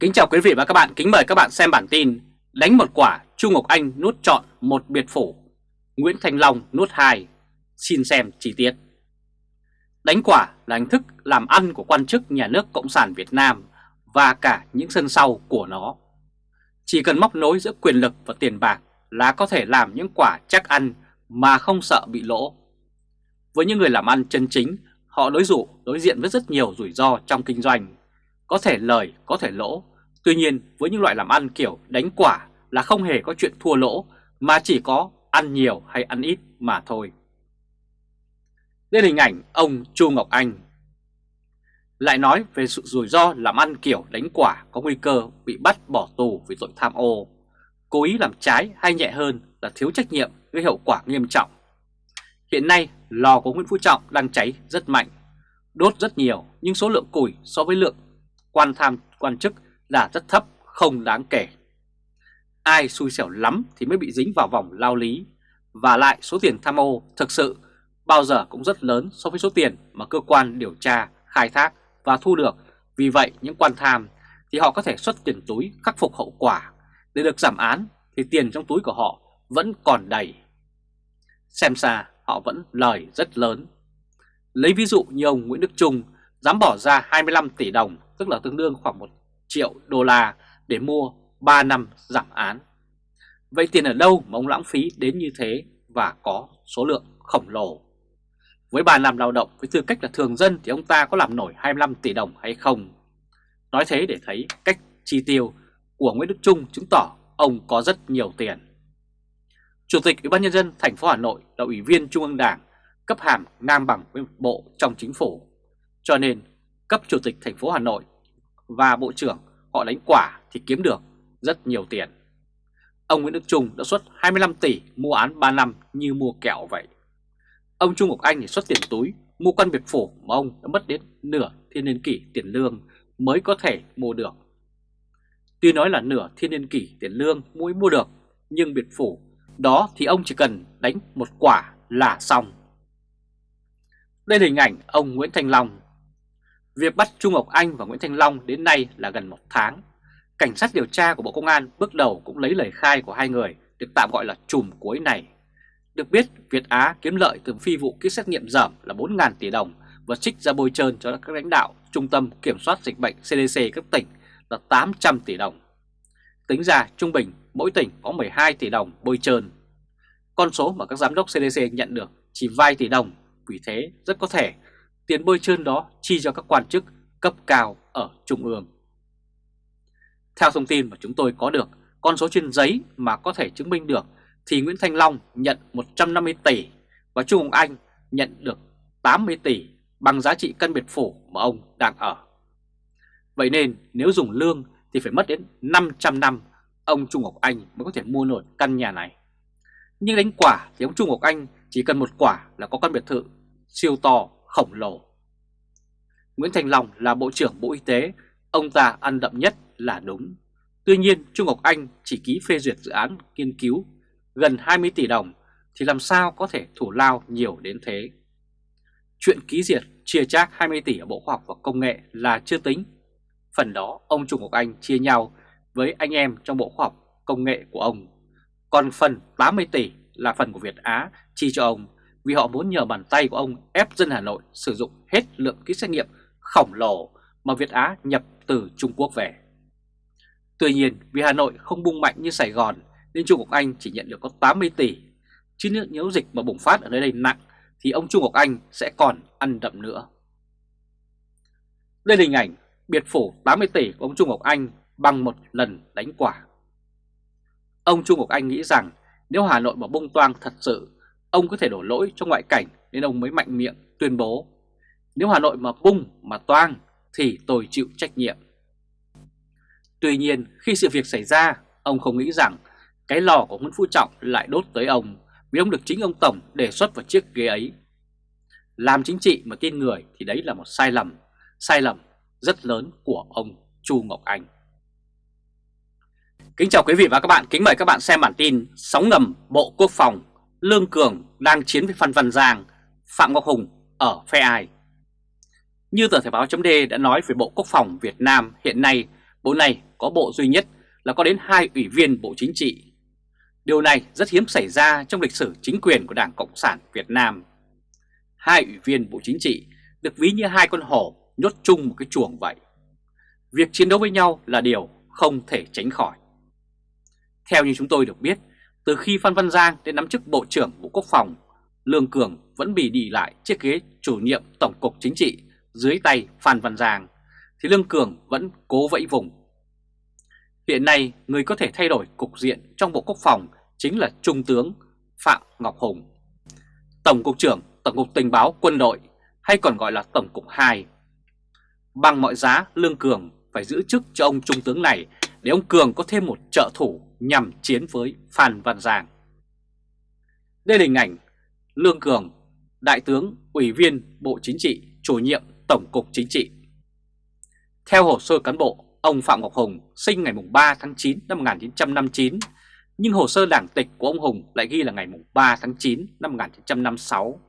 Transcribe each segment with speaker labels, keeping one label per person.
Speaker 1: Kính chào quý vị và các bạn, kính mời các bạn xem bản tin Đánh một quả, Chu Ngọc Anh nuốt trọn một biệt phủ. Nguyễn Thành Long nuốt hai. Xin xem chi tiết. Đánh quả là hình thức làm ăn của quan chức nhà nước Cộng sản Việt Nam Và cả những sân sau của nó. Chỉ cần móc nối giữa quyền lực và tiền bạc Là có thể làm những quả chắc ăn mà không sợ bị lỗ. Với những người làm ăn chân chính Họ đối dụ đối diện với rất nhiều rủi ro trong kinh doanh có thể lời, có thể lỗ. Tuy nhiên với những loại làm ăn kiểu đánh quả là không hề có chuyện thua lỗ mà chỉ có ăn nhiều hay ăn ít mà thôi. Đây là hình ảnh ông Chu Ngọc Anh. Lại nói về sự rủi ro làm ăn kiểu đánh quả có nguy cơ bị bắt bỏ tù vì tội tham ô, cố ý làm trái hay nhẹ hơn là thiếu trách nhiệm gây hậu quả nghiêm trọng. Hiện nay lò của Nguyễn Phú Trọng đang cháy rất mạnh, đốt rất nhiều nhưng số lượng củi so với lượng quan tham quan chức là rất thấp, không đáng kể. Ai xui xẻo lắm thì mới bị dính vào vòng lao lý, và lại số tiền tham ô thực sự bao giờ cũng rất lớn so với số tiền mà cơ quan điều tra khai thác và thu được. Vì vậy những quan tham thì họ có thể xuất tiền túi khắc phục hậu quả. Để được giảm án thì tiền trong túi của họ vẫn còn đầy. Xem xa họ vẫn lời rất lớn. Lấy ví dụ như ông Nguyễn Đức Trung dám bỏ ra 25 tỷ đồng tức là tương đương khoảng 1 triệu đô la để mua 3 năm giảm án. Vậy tiền ở đâu mà ông lãng phí đến như thế và có số lượng khổng lồ? Với 3 năm lao động với tư cách là thường dân thì ông ta có làm nổi 25 tỷ đồng hay không? Nói thế để thấy cách chi tiêu của Nguyễn Đức Trung chứng tỏ ông có rất nhiều tiền. Chủ tịch Ủy ban nhân dân thành phố Hà Nội là ủy viên Trung ương Đảng, cấp hàm ngang bằng với bộ trong chính phủ. Cho nên cấp chủ tịch thành phố Hà Nội và bộ trưởng họ đánh quả thì kiếm được rất nhiều tiền. Ông Nguyễn Đức Trung đã xuất 25 tỷ mua án 3 năm như mua kẹo vậy. Ông Trung Ngọc Anh thì xuất tiền túi mua căn biệt phủ mà ông đã mất đến nửa thiên niên kỷ tiền lương mới có thể mua được. Tuy nói là nửa thiên niên kỷ tiền lương mới mua được, nhưng biệt phủ đó thì ông chỉ cần đánh một quả là xong. Đây là hình ảnh ông Nguyễn Thành Long Việc bắt Trung Ngọc Anh và Nguyễn Thanh Long đến nay là gần một tháng. Cảnh sát điều tra của Bộ Công an bước đầu cũng lấy lời khai của hai người được tạm gọi là chùm cuối này. Được biết, Việt Á kiếm lợi từ phi vụ kit xét nghiệm giảm là 4.000 tỷ đồng và trích ra bôi trơn cho các lãnh đạo Trung tâm Kiểm soát Dịch bệnh CDC các tỉnh là 800 tỷ đồng. Tính ra trung bình mỗi tỉnh có 12 tỷ đồng bôi trơn. Con số mà các giám đốc CDC nhận được chỉ vài tỷ đồng, vì thế rất có thể tiền bôi trơn đó chi cho các quan chức cấp cao ở Trung ương. Theo thông tin mà chúng tôi có được, con số trên giấy mà có thể chứng minh được thì Nguyễn Thanh Long nhận 150 tỷ và Trung Hồng Anh nhận được 80 tỷ bằng giá trị căn biệt phủ mà ông đang ở. Vậy nên nếu dùng lương thì phải mất đến 500 năm ông Trung Ngọc Anh mới có thể mua nổi căn nhà này. Nhưng đánh quả thì ông Trung Ngọc Anh chỉ cần một quả là có căn biệt thự siêu to khổng lồ. Nguyễn Thành Long là Bộ trưởng Bộ Y tế, ông ta ăn đậm nhất là đúng. Tuy nhiên Trung Ngọc Anh chỉ ký phê duyệt dự án nghiên cứu gần 20 tỷ đồng thì làm sao có thể thủ lao nhiều đến thế. Chuyện ký duyệt chia chác 20 tỷ ở Bộ Khoa học và Công nghệ là chưa tính. Phần đó ông Trung Ngọc Anh chia nhau với anh em trong Bộ Khoa học Công nghệ của ông. Còn phần 80 tỷ là phần của Việt Á chi cho ông vì họ muốn nhờ bàn tay của ông ép dân Hà Nội sử dụng hết lượng kit xét nghiệm khổng lồ mà Việt Á nhập từ Trung Quốc về. Tuy nhiên, vì Hà Nội không bung mạnh như Sài Gòn, nên Trung Quốc Anh chỉ nhận được có 80 tỷ. Chứ nếu dịch mà bùng phát ở nơi đây nặng, thì ông Trung Quốc Anh sẽ còn ăn đậm nữa. Đây là hình ảnh biệt phủ 80 tỷ của ông Trung Quốc Anh bằng một lần đánh quả. Ông Trung Quốc Anh nghĩ rằng nếu Hà Nội mà bung toang thật sự ông có thể đổ lỗi cho ngoại cảnh nên ông mới mạnh miệng tuyên bố nếu Hà Nội mà bung mà toang thì tôi chịu trách nhiệm. Tuy nhiên khi sự việc xảy ra ông không nghĩ rằng cái lò của Nguyễn Phú Trọng lại đốt tới ông vì ông được chính ông Tổng đề xuất vào chiếc ghế ấy. Làm chính trị mà tin người thì đấy là một sai lầm, sai lầm rất lớn của ông Chu Ngọc Anh. Kính chào quý vị và các bạn, kính mời các bạn xem bản tin Sóng ngầm Bộ Quốc phòng Lương Cường đang chiến với Phan Văn Giang, Phạm Ngọc Hùng ở phe ai? Như tờ Thể báo chấm đã nói về Bộ Quốc phòng Việt Nam hiện nay, bộ này có bộ duy nhất là có đến hai ủy viên Bộ Chính trị. Điều này rất hiếm xảy ra trong lịch sử chính quyền của Đảng Cộng sản Việt Nam. Hai ủy viên Bộ Chính trị được ví như hai con hổ nhốt chung một cái chuồng vậy. Việc chiến đấu với nhau là điều không thể tránh khỏi. Theo như chúng tôi được biết, từ khi Phan Văn Giang đến nắm chức Bộ trưởng Bộ Quốc phòng, Lương Cường vẫn bị đi lại chiếc ghế chủ nhiệm Tổng cục Chính trị dưới tay Phan Văn Giang, thì Lương Cường vẫn cố vẫy vùng. Hiện nay, người có thể thay đổi cục diện trong Bộ Quốc phòng chính là Trung tướng Phạm Ngọc Hùng, Tổng cục trưởng Tổng cục Tình báo Quân đội hay còn gọi là Tổng cục 2. Bằng mọi giá, Lương Cường phải giữ chức cho ông Trung tướng này để ông Cường có thêm một trợ thủ nhằm chiến với Phan Văn Giang. Đây là hình ảnh Lương Cường, Đại tướng, Ủy viên Bộ Chính trị, chủ nhiệm Tổng cục Chính trị. Theo hồ sơ cán bộ, ông Phạm Ngọc Hùng sinh ngày 3 tháng 9 năm 1959, nhưng hồ sơ đảng tịch của ông Hùng lại ghi là ngày 3 tháng 9 năm 1956.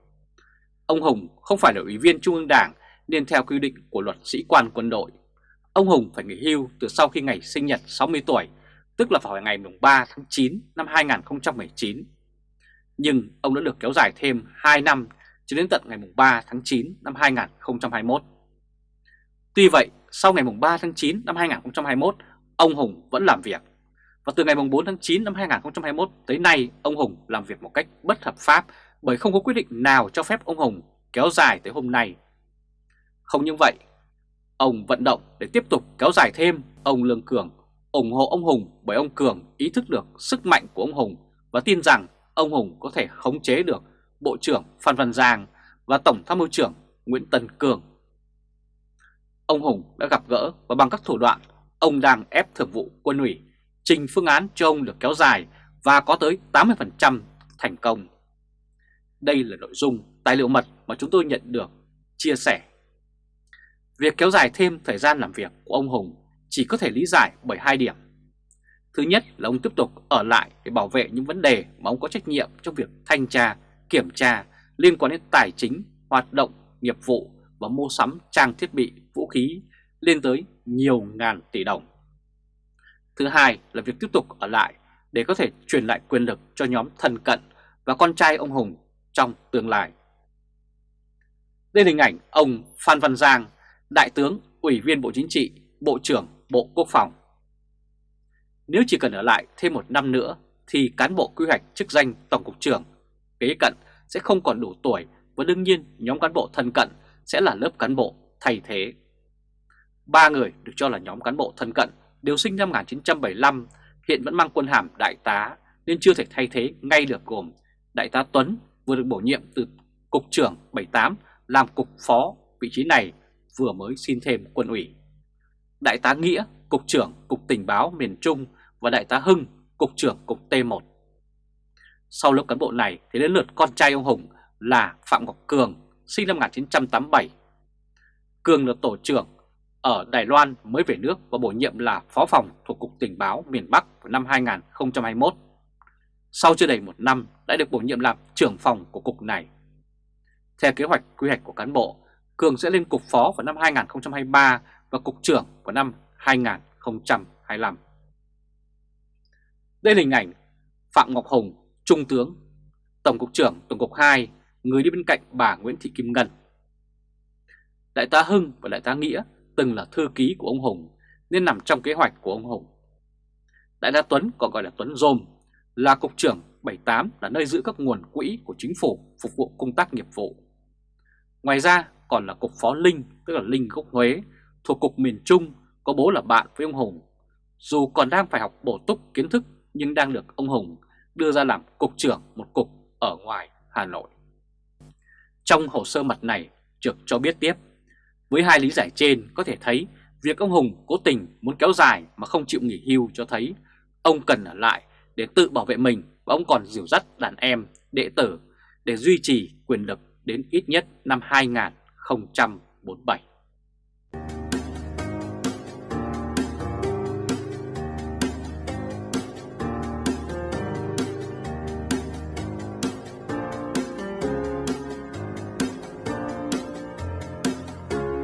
Speaker 1: Ông Hùng không phải là ủy viên Trung ương Đảng nên theo quy định của luật sĩ quan quân đội. Ông Hùng phải nghỉ hưu từ sau khi ngày sinh nhật 60 tuổi, tức là vào ngày 3 tháng 9 năm 2019. Nhưng ông đã được kéo dài thêm 2 năm cho đến tận ngày 3 tháng 9 năm 2021. Tuy vậy, sau ngày 3 tháng 9 năm 2021, ông Hùng vẫn làm việc. Và từ ngày 4 tháng 9 năm 2021 tới nay, ông Hùng làm việc một cách bất hợp pháp bởi không có quyết định nào cho phép ông Hùng kéo dài tới hôm nay. Không những vậy, ông vận động để tiếp tục kéo dài thêm ông Lương Cường, ủng hộ ông Hùng bởi ông Cường ý thức được sức mạnh của ông Hùng và tin rằng ông Hùng có thể khống chế được Bộ trưởng Phan Văn Giang và Tổng tham mưu trưởng Nguyễn Tân Cường. Ông Hùng đã gặp gỡ và bằng các thủ đoạn, ông đang ép thường vụ quân ủy trình phương án cho ông được kéo dài và có tới 80% thành công. Đây là nội dung tài liệu mật mà chúng tôi nhận được chia sẻ. Việc kéo dài thêm thời gian làm việc của ông Hùng chỉ có thể lý giải bởi hai điểm. Thứ nhất là ông tiếp tục ở lại để bảo vệ những vấn đề mà ông có trách nhiệm trong việc thanh tra, kiểm tra liên quan đến tài chính, hoạt động, nghiệp vụ và mua sắm trang thiết bị, vũ khí lên tới nhiều ngàn tỷ đồng. Thứ hai là việc tiếp tục ở lại để có thể truyền lại quyền lực cho nhóm thân cận và con trai ông Hùng trong tương lai. Đây là hình ảnh ông Phan Văn Giang, Đại tướng, Ủy viên Bộ Chính trị, Bộ trưởng Bộ Quốc phòng. Nếu chỉ cần ở lại thêm một năm nữa thì cán bộ quy hoạch chức danh Tổng cục trưởng kế cận sẽ không còn đủ tuổi và đương nhiên nhóm cán bộ thân cận sẽ là lớp cán bộ thay thế. Ba người được cho là nhóm cán bộ thân cận đều sinh năm 1975, hiện vẫn mang quân hàm đại tá nên chưa thể thay thế ngay được gồm Đại tá Tuấn vừa được bổ nhiệm từ Cục trưởng 78 làm Cục Phó, vị trí này vừa mới xin thêm quân ủy. Đại tá Nghĩa, Cục trưởng Cục Tình báo miền Trung và Đại tá Hưng, Cục trưởng Cục T1. Sau lớp cán bộ này thì đến lượt con trai ông Hùng là Phạm Ngọc Cường, sinh năm 1987. Cường là tổ trưởng ở Đài Loan mới về nước và bổ nhiệm là phó phòng thuộc Cục Tình báo miền Bắc vào năm 2021. Sau chưa đầy một năm đã được bổ nhiệm làm trưởng phòng của cục này. Theo kế hoạch quy hoạch của cán bộ, Cường sẽ lên cục phó vào năm 2023 và cục trưởng vào năm 2025. Đây là hình ảnh Phạm Ngọc Hùng, Trung tướng, Tổng cục trưởng Tổng cục 2, người đi bên cạnh bà Nguyễn Thị Kim Ngân. Đại tá Hưng và Đại tá Nghĩa từng là thư ký của ông Hùng nên nằm trong kế hoạch của ông Hùng. Đại tá Tuấn còn gọi là Tuấn Dôm là cục trưởng 78 là nơi giữ các nguồn quỹ của chính phủ phục vụ công tác nghiệp vụ. Ngoài ra còn là cục phó Linh tức là Linh gốc Huế thuộc cục miền Trung có bố là bạn với ông Hùng. Dù còn đang phải học bổ túc kiến thức nhưng đang được ông Hùng đưa ra làm cục trưởng một cục ở ngoài Hà Nội. Trong hồ sơ mật này, Trực cho biết tiếp, với hai lý giải trên có thể thấy việc ông Hùng cố tình muốn kéo dài mà không chịu nghỉ hưu cho thấy ông cần ở lại để tự bảo vệ mình và ông còn dìu dắt đàn em, đệ tử để duy trì quyền lực đến ít nhất năm 2047.